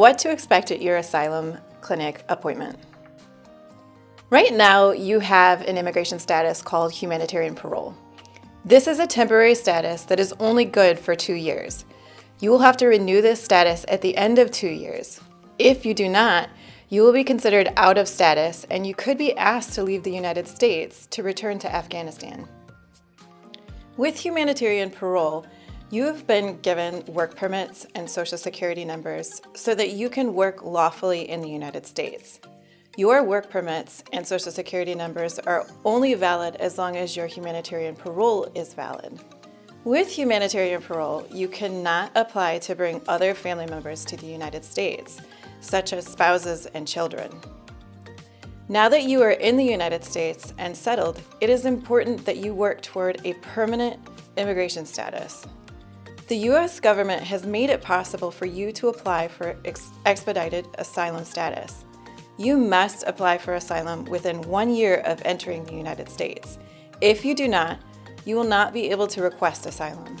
What to expect at your asylum clinic appointment. Right now, you have an immigration status called humanitarian parole. This is a temporary status that is only good for two years. You will have to renew this status at the end of two years. If you do not, you will be considered out of status and you could be asked to leave the United States to return to Afghanistan. With humanitarian parole, you have been given work permits and social security numbers so that you can work lawfully in the United States. Your work permits and social security numbers are only valid as long as your humanitarian parole is valid. With humanitarian parole, you cannot apply to bring other family members to the United States, such as spouses and children. Now that you are in the United States and settled, it is important that you work toward a permanent immigration status. The U.S. government has made it possible for you to apply for ex expedited asylum status. You must apply for asylum within one year of entering the United States. If you do not, you will not be able to request asylum.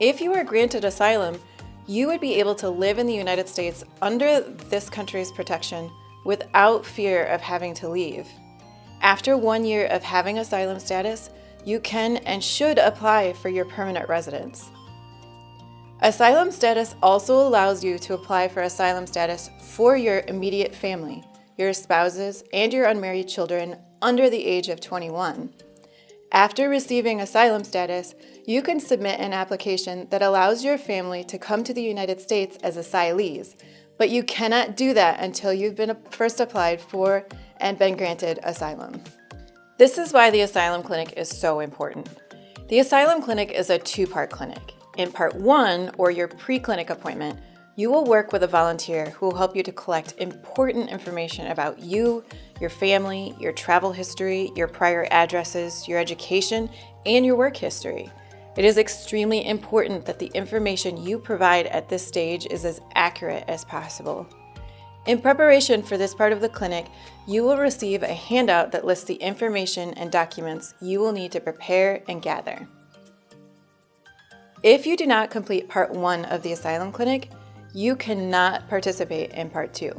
If you are granted asylum, you would be able to live in the United States under this country's protection without fear of having to leave. After one year of having asylum status, you can and should apply for your permanent residence. Asylum status also allows you to apply for asylum status for your immediate family, your spouses, and your unmarried children under the age of 21. After receiving asylum status, you can submit an application that allows your family to come to the United States as asylees, but you cannot do that until you've been first applied for and been granted asylum. This is why the Asylum Clinic is so important. The Asylum Clinic is a two-part clinic. In part one, or your pre-clinic appointment, you will work with a volunteer who will help you to collect important information about you, your family, your travel history, your prior addresses, your education, and your work history. It is extremely important that the information you provide at this stage is as accurate as possible. In preparation for this part of the clinic, you will receive a handout that lists the information and documents you will need to prepare and gather. If you do not complete part one of the asylum clinic, you cannot participate in part two.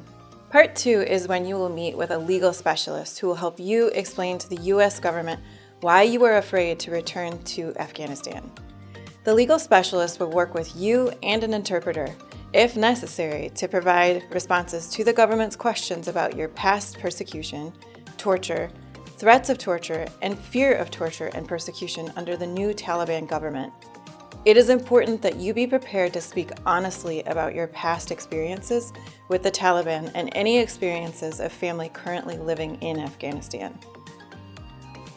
Part two is when you will meet with a legal specialist who will help you explain to the US government why you are afraid to return to Afghanistan. The legal specialist will work with you and an interpreter, if necessary, to provide responses to the government's questions about your past persecution, torture, threats of torture, and fear of torture and persecution under the new Taliban government. It is important that you be prepared to speak honestly about your past experiences with the Taliban and any experiences of family currently living in Afghanistan.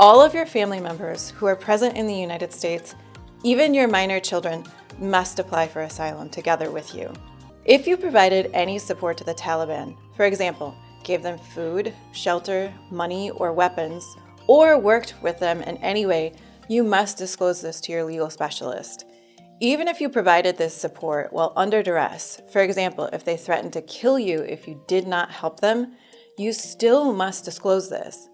All of your family members who are present in the United States, even your minor children, must apply for asylum together with you. If you provided any support to the Taliban, for example, gave them food, shelter, money, or weapons, or worked with them in any way, you must disclose this to your legal specialist. Even if you provided this support while under duress, for example, if they threatened to kill you if you did not help them, you still must disclose this.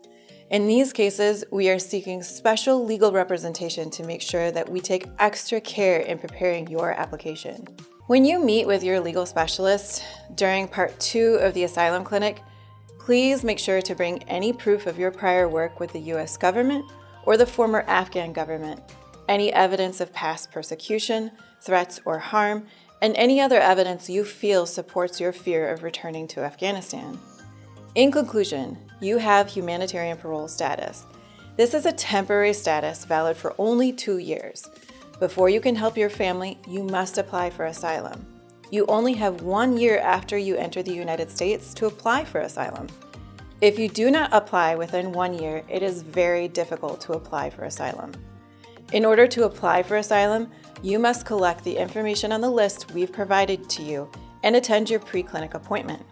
In these cases, we are seeking special legal representation to make sure that we take extra care in preparing your application. When you meet with your legal specialist during part two of the asylum clinic, please make sure to bring any proof of your prior work with the US government or the former Afghan government any evidence of past persecution, threats, or harm, and any other evidence you feel supports your fear of returning to Afghanistan. In conclusion, you have humanitarian parole status. This is a temporary status valid for only two years. Before you can help your family, you must apply for asylum. You only have one year after you enter the United States to apply for asylum. If you do not apply within one year, it is very difficult to apply for asylum. In order to apply for asylum, you must collect the information on the list we've provided to you and attend your pre-clinic appointment.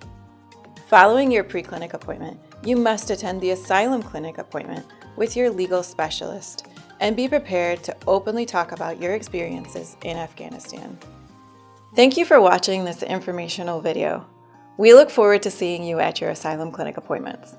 Following your pre-clinic appointment, you must attend the asylum clinic appointment with your legal specialist and be prepared to openly talk about your experiences in Afghanistan. Thank you for watching this informational video. We look forward to seeing you at your asylum clinic appointments.